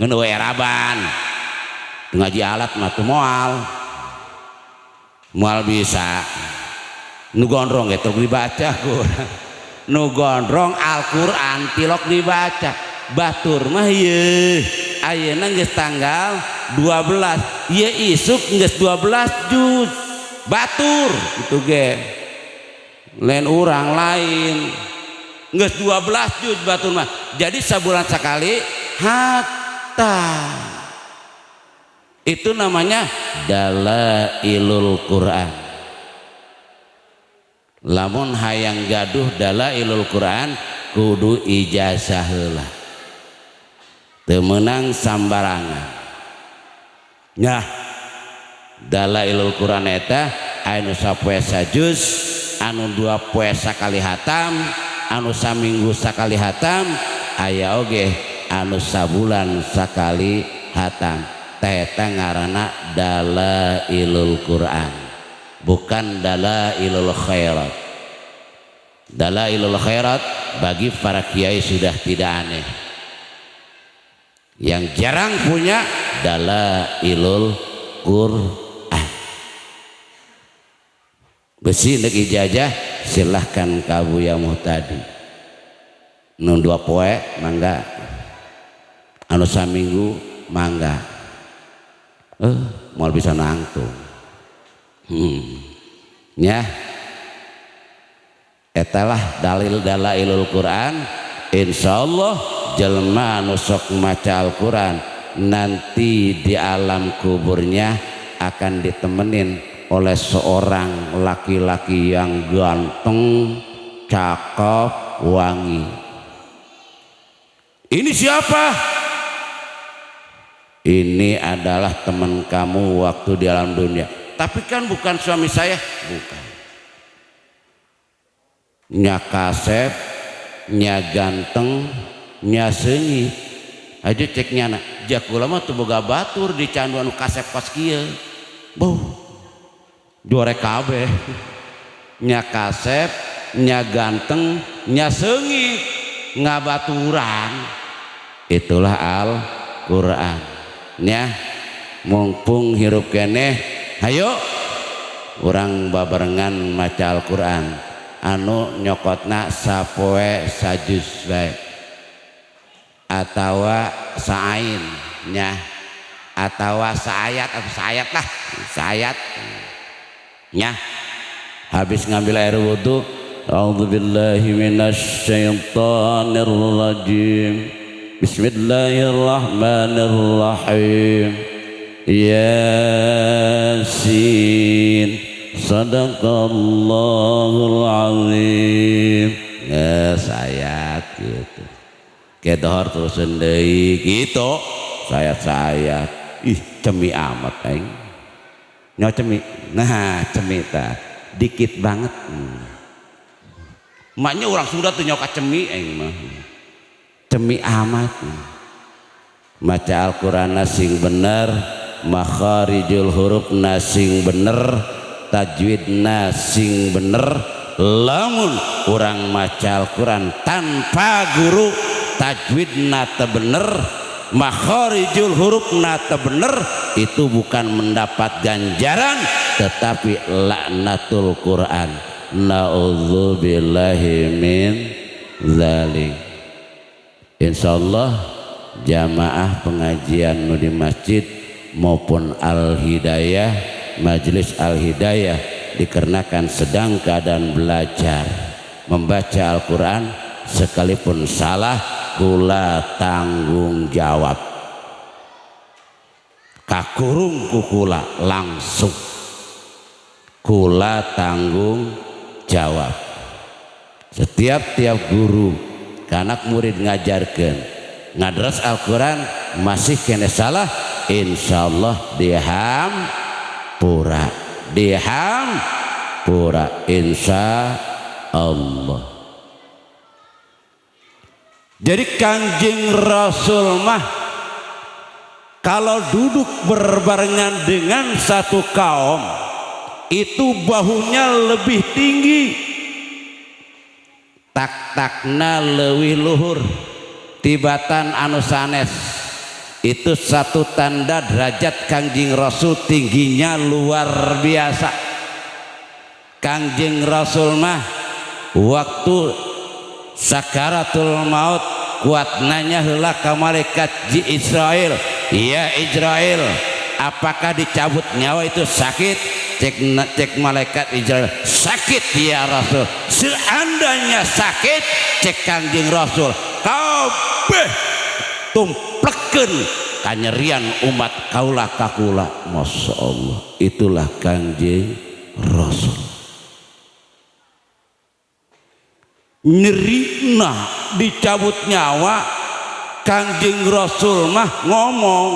A: ngeun eraban ngaji alat mah moal moal bisa. Nu gondrong gitu dibaca kurang nu gondrong Al-Quran tilok dibaca. Batur mah ye ayeuna geus tanggal 12 ye isuk geus 12 juz batur itu ge lain orang lain. Geus 12 juz batur mah. Jadi sebulan sekali hatta. Itu namanya dalailul Quran. Lamun hayang gaduh dalailul Quran kudu ijazah heula temenang sambarangan. Ya dalailul Quran eta anu sapoe sajus anu dua poe sakali hatam anu saminggu sakali hatam aya oge anu sabulan sakali hatam. Teta ngarana dalailul Quran bukan dalailul khairat. Dalailul khairat bagi para kiai sudah tidak aneh. Yang jarang punya dalailul Quran besi nek ijazah silahkan kabu yang tadi nun dua poe mangga. Anu saminggu mangga. Eh mau bisa nangtung. Hmm. ya etalah dalil dalailul Quran. Insyaallah jelma nusok maca Al-Quran. Nanti di alam kuburnya akan ditemenin oleh seorang laki-laki yang ganteng cakep wangi. Ini siapa? Ini adalah teman kamu waktu di alam dunia. Tapi kan bukan suami saya. Bukan. Nya kasep nya aja ceknya anak jakula mah tuh boga batur di canduan kasep pas kia boh juara kabeh. Nya kasep nya ganteng nya sengi. Ngabaturan itulah Al-Quran. Nya mumpung hirup kene hayo orang babarengan maca Al-Quran. Anu nyokotna sapoe sajus bae. Atawa saain nya. Atawa saayat atau saayat lah. Saayat nyah habis ngambil air wudhu A'udzubillahi minasyaitonir Bismillahirrahmanirrahim. Yasin. Sadaqallahul azim Nges ya, ayat gitu. Kedohor terus sendiri gitu. Saya saya Ih cemi amat aing nyo cemi nah cemi ta. Dikit banget. Maknya orang Sunda tuh nyoka cemi aing mah. Cemi amat. Maca Al-Quran sing bener. Makharijul huruf nasing bener. Tajwid nasing bener. Lamun orang maca Al-Quran tanpa guru tajwid nata bener makharijul huruf nata bener itu bukan mendapat ganjaran tetapi laknatul Quran. Na'udzubillahi min zalik. Insya Allah jamaah pengajian di masjid maupun Al-Hidayah Majelis Al-Hidayah dikarenakan sedang keadaan belajar membaca Al-Quran sekalipun salah kula tanggung jawab. Kakurung kukula langsung. Kula tanggung jawab. Setiap tiap guru anak murid ngajarkan ngadras Al-Quran masih kena salah insyaallah diham pura diham pura insya Allah jadi kanjeng Rasul mah kalau duduk berbarengan dengan satu kaum itu bahunya lebih tinggi. Tak-takna lewih luhur tibatan anu sanes. Itu satu tanda derajat Kangjeng Rasul tingginya luar biasa. Kangjeng Rasul mah waktu sakaratul maut kuat nanya heula ka malaikat di Israel. Ya Israel apakah dicabut nyawa itu sakit? Cek cek malaikat Israel sakit ya Rasul. Seandainya sakit cek kanjeng Rasul. Kabeh tumpleken. Kanyerian umat kaulah kakula. Masya Allah itulah kanjeng Rasul nyerina dicabut nyawa kanjeng Rasul mah ngomong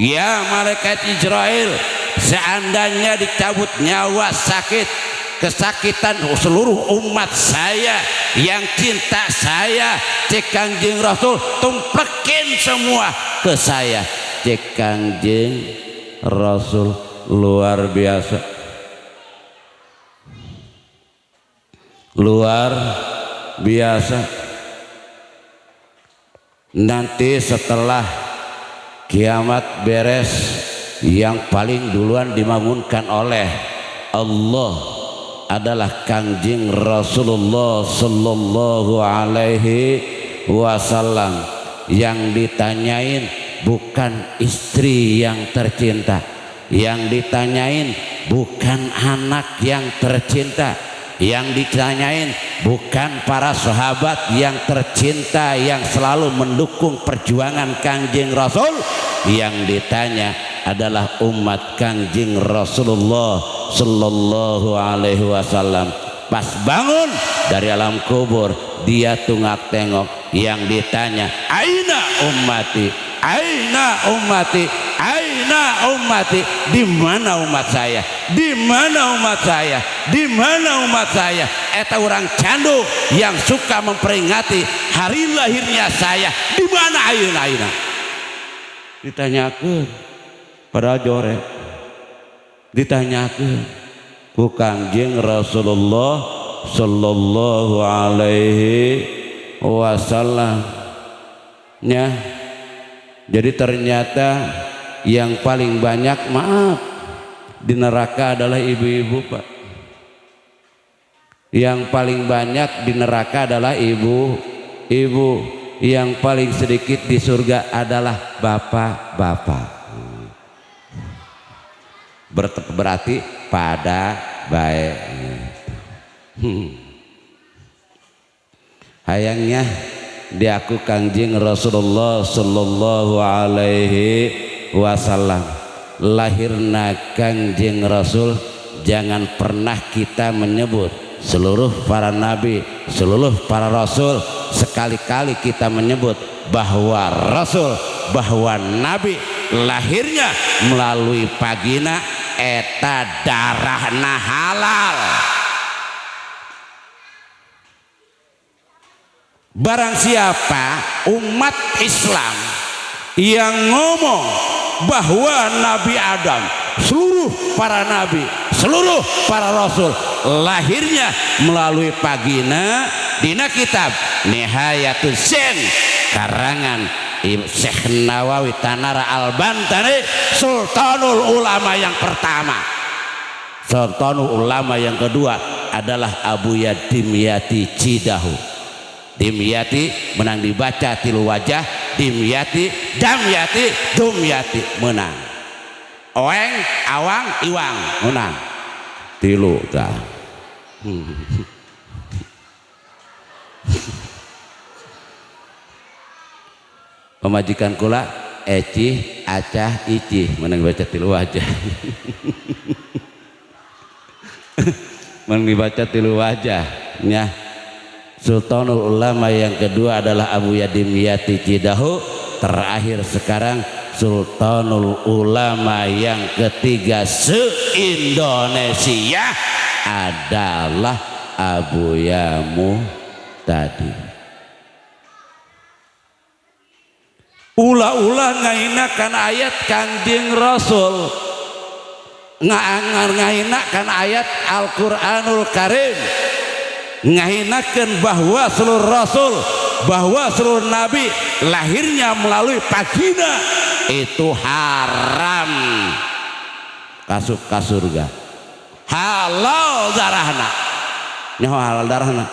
A: ya malaikat Israel seandainya dicabut nyawa sakit kesakitan seluruh umat saya yang cinta saya cek kangjeng rasul tumplekin semua ke saya. Cek kangjeng rasul luar biasa. Luar biasa. Nanti setelah kiamat beres yang paling duluan dibangunkan oleh Allah adalah Kangjeng Rasulullah sallallahu alaihi wasallam yang ditanyain bukan istri yang tercinta yang ditanyain bukan anak yang tercinta yang ditanyain bukan para sahabat yang tercinta yang selalu mendukung perjuangan Kangjeng Rasul. Yang ditanya adalah umat Kangjeng Rasulullah sallallahu alaihi wasallam. Pas bangun dari alam kubur dia tungak tengok. Yang ditanya aina ummati? Aina ummati aina ummati di mana umat saya? Di mana umat saya? Di mana umat saya? Eta orang candu yang suka memperingati hari lahirnya saya. Di mana aina aina ditanyakan pada jore. Ditanyakan ku kangjeng Rasulullah sallallahu alaihi wasallam. Ya jadi ternyata yang paling banyak maaf di neraka adalah ibu-ibu Pak. Yang paling banyak di neraka adalah ibu. Ibu yang paling sedikit di surga adalah bapak-bapak. Berarti pada baik hmm. hayangnya di aku kangjeng Rasulullah Sallallahu Alaihi Wasallam. Lahirna kangjeng Rasul jangan pernah kita menyebut seluruh para nabi seluruh para rasul sekali-kali kita menyebut bahwa rasul bahwa nabi lahirnya melalui pagina eta darahna halal. Barang siapa umat Islam yang ngomong bahwa Nabi Adam seluruh para nabi seluruh para rasul lahirnya melalui pagina dina kitab Nihayatul Sen karangan Syekh Nawawi Tanara Al-Bantani Sultanul Ulama yang pertama. Sultanul Ulama yang kedua adalah Abu Yadimyati Cidahu Dimyati menang dibaca tilu wajah. Dimyati Damyati Dumyati menang. Oeng Awang Iwang menang. Tilu dah pemajikan kula Eci Acah Ici. Menang baca tilu wajah. Menang dibaca tilu wajah ya Sultanul Ulama yang kedua adalah Abu Yadim Yati Cidahu. Terakhir sekarang Sultanul Ulama yang ketiga se-Indonesia adalah Abu Yamu tadi ulah-ulah ngainakan ayat kangjeng rasul. Ngainakan ayat Al-Quranul Karim ngahinakan bahwa seluruh rasul bahwa seluruh nabi lahirnya melalui vagina. Itu haram. Kasuk ke surga. Halal darahna nyawa halal darahna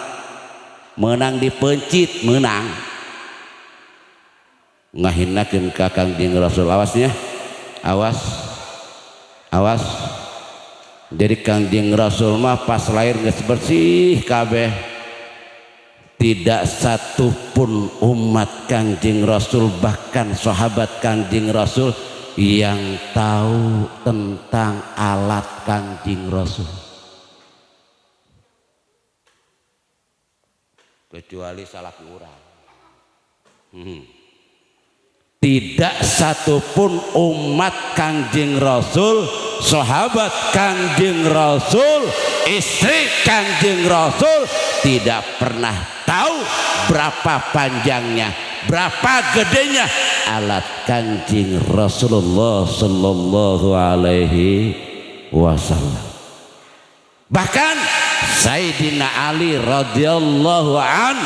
A: menang dipencit menang. Ngahinakan kakang jeng rasul. Awasnya awas. Awas jadi kangjeng rasul mah pas lahir nggak bersih kabeh. Tidak satu pun umat kangjeng rasul bahkan sahabat kangjeng rasul yang tahu tentang alat kangjeng rasul. Kecuali salah kurang hmm. Tidak satupun umat kanjeng rasul sahabat kanjeng rasul istri kanjeng rasul tidak pernah tahu berapa panjangnya berapa gedenya alat kanjeng rasulullah sallallahu alaihi wasallam. Bahkan Sayyidina Ali radhiyallahu an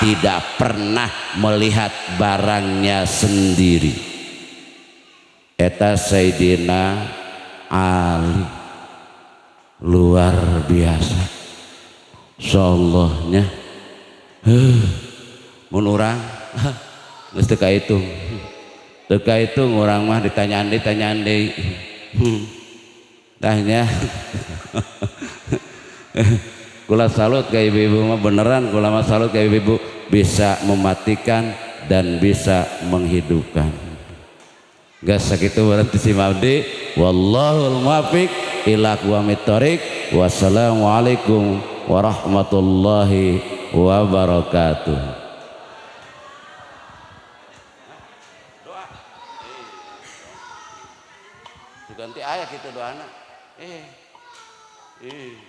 A: tidak pernah melihat barangnya sendiri. Eta Sayyidina Ali luar biasa. Sallahnya huh, menurang geus teu itu. Teu itu orang mah ditanyaan ditanyaan deui. Hmm. Tanya kula salut ke ibu-ibu mah beneran kula mah salut ke ibu-ibu. Bisa mematikan dan bisa menghidupkan. Gak sakitu berarti si Mabdi. Wallahul muwafiq ila aqwamit wassalamualaikum warahmatullahi wabarakatuh. Ganti ayat kita doa anak. Eh. Eh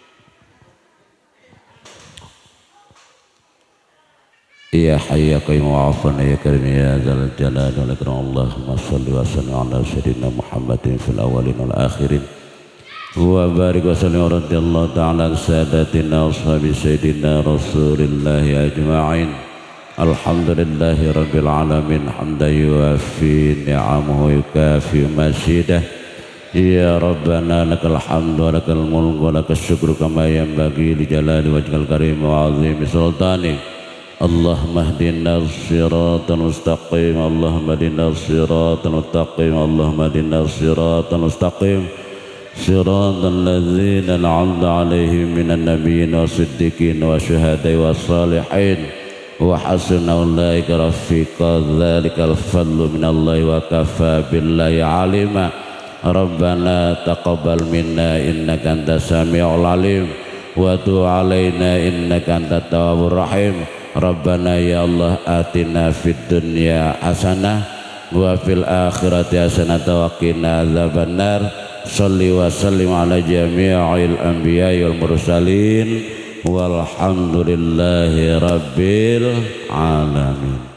A: يا حي يا قيوم وعفنا يا كريم يا ذا الجلال والإكرام اللهم صل وسلم على سيدنا محمد في الأولين والآخرين وبارك وسلم ورضي الله تعالى عن سادتنا وأصحاب سيدنا رسول الله أجمعين الحمد لله رب العالمين حمدا يوافي نعمه ويكافي مزيده يا ربنا لك الحمد ولك الملك ولك الشكر كما ينبغي لجلال وجهك الكريم وعظيم سلطانك اللهم اهدنا الصراط المستقيم اللهم اهدنا الصراط المستقيم اللهم اهدنا الصراط المستقيم. صراط الذين أنعمت عليهم من النبيين والصديقين والشهداء والصالحين. وحسن أولئك رفيقا ذلك الفضل من الله وكفى بالله عليما. ربنا تقبل منا إنك أنت السميع العليم. وتب علينا إنك أنت التواب الرحيم. Rabbana ya Allah atina fid dunya hasanah wa fil akhirati hasanah wa qina adzabannar. Salli wa sallim ala jami'il anbiya'i wal mursalin. Walhamdulillahi rabbil alamin